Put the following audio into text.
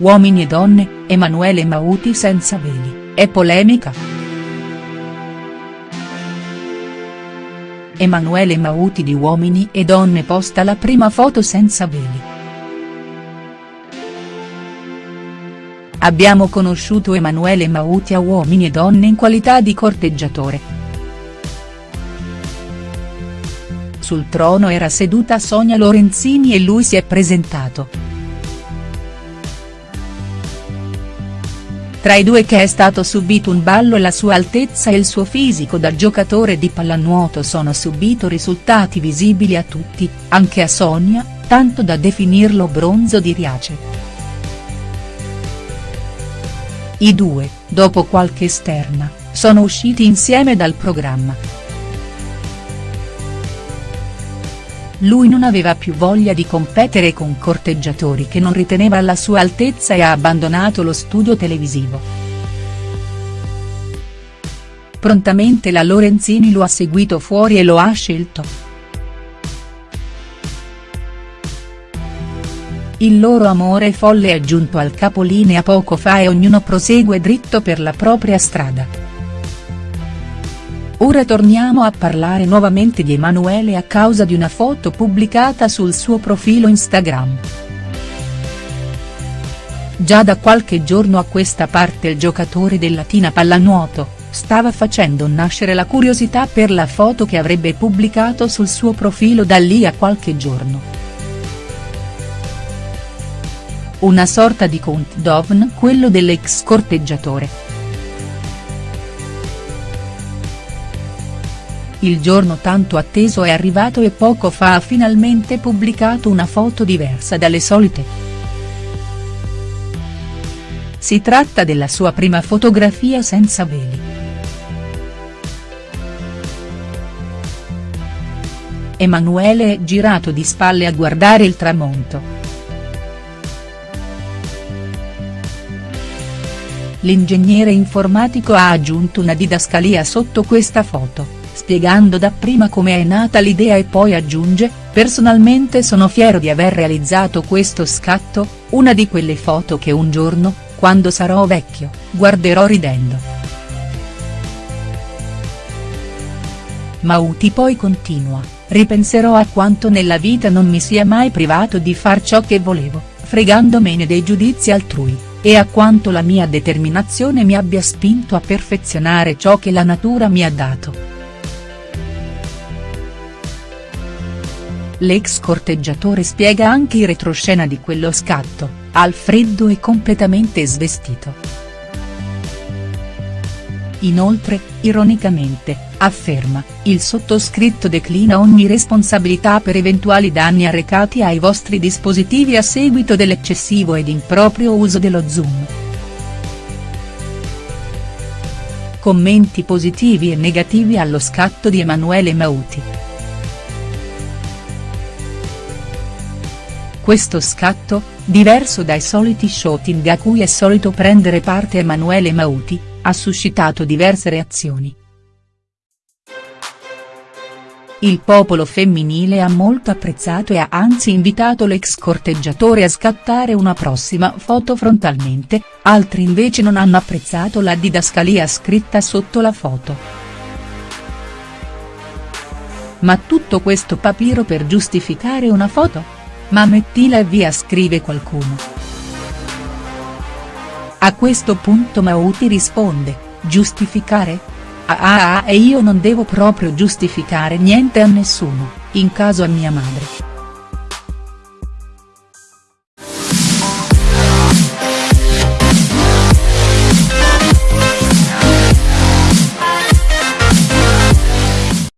Uomini e donne, Emanuele Mauti senza veli, è polemica?. Emanuele Mauti di Uomini e Donne posta la prima foto senza veli. Abbiamo conosciuto Emanuele Mauti a Uomini e Donne in qualità di corteggiatore. Sul trono era seduta Sonia Lorenzini e lui si è presentato. Tra i due che è stato subito un ballo la sua altezza e il suo fisico da giocatore di pallanuoto sono subito risultati visibili a tutti, anche a Sonia, tanto da definirlo bronzo di Riace. I due, dopo qualche esterna, sono usciti insieme dal programma. Lui non aveva più voglia di competere con corteggiatori che non riteneva alla sua altezza e ha abbandonato lo studio televisivo. Prontamente la Lorenzini lo ha seguito fuori e lo ha scelto. Il loro amore folle è giunto al capolinea poco fa e ognuno prosegue dritto per la propria strada. Ora torniamo a parlare nuovamente di Emanuele a causa di una foto pubblicata sul suo profilo Instagram. Già da qualche giorno a questa parte il giocatore del Latina Pallanuoto, stava facendo nascere la curiosità per la foto che avrebbe pubblicato sul suo profilo da lì a qualche giorno. Una sorta di countdown quello dell'ex corteggiatore. Il giorno tanto atteso è arrivato e poco fa ha finalmente pubblicato una foto diversa dalle solite. Si tratta della sua prima fotografia senza veli. Emanuele è girato di spalle a guardare il tramonto. L'ingegnere informatico ha aggiunto una didascalia sotto questa foto spiegando dapprima come è nata l'idea e poi aggiunge, personalmente sono fiero di aver realizzato questo scatto, una di quelle foto che un giorno, quando sarò vecchio, guarderò ridendo. Mauti poi continua, ripenserò a quanto nella vita non mi sia mai privato di far ciò che volevo, fregandomene dei giudizi altrui, e a quanto la mia determinazione mi abbia spinto a perfezionare ciò che la natura mi ha dato. L'ex corteggiatore spiega anche in retroscena di quello scatto, al freddo e completamente svestito. Inoltre, ironicamente, afferma, il sottoscritto declina ogni responsabilità per eventuali danni arrecati ai vostri dispositivi a seguito dell'eccessivo ed improprio uso dello zoom. Commenti positivi e negativi allo scatto di Emanuele Mauti. Questo scatto, diverso dai soliti shooting a cui è solito prendere parte Emanuele Mauti, ha suscitato diverse reazioni. Il popolo femminile ha molto apprezzato e ha anzi invitato l'ex corteggiatore a scattare una prossima foto frontalmente, altri invece non hanno apprezzato la didascalia scritta sotto la foto. Ma tutto questo papiro per giustificare una foto?. Ma mettila via scrive qualcuno. A questo punto Mauti risponde, giustificare? Ah ah ah e io non devo proprio giustificare niente a nessuno, in caso a mia madre.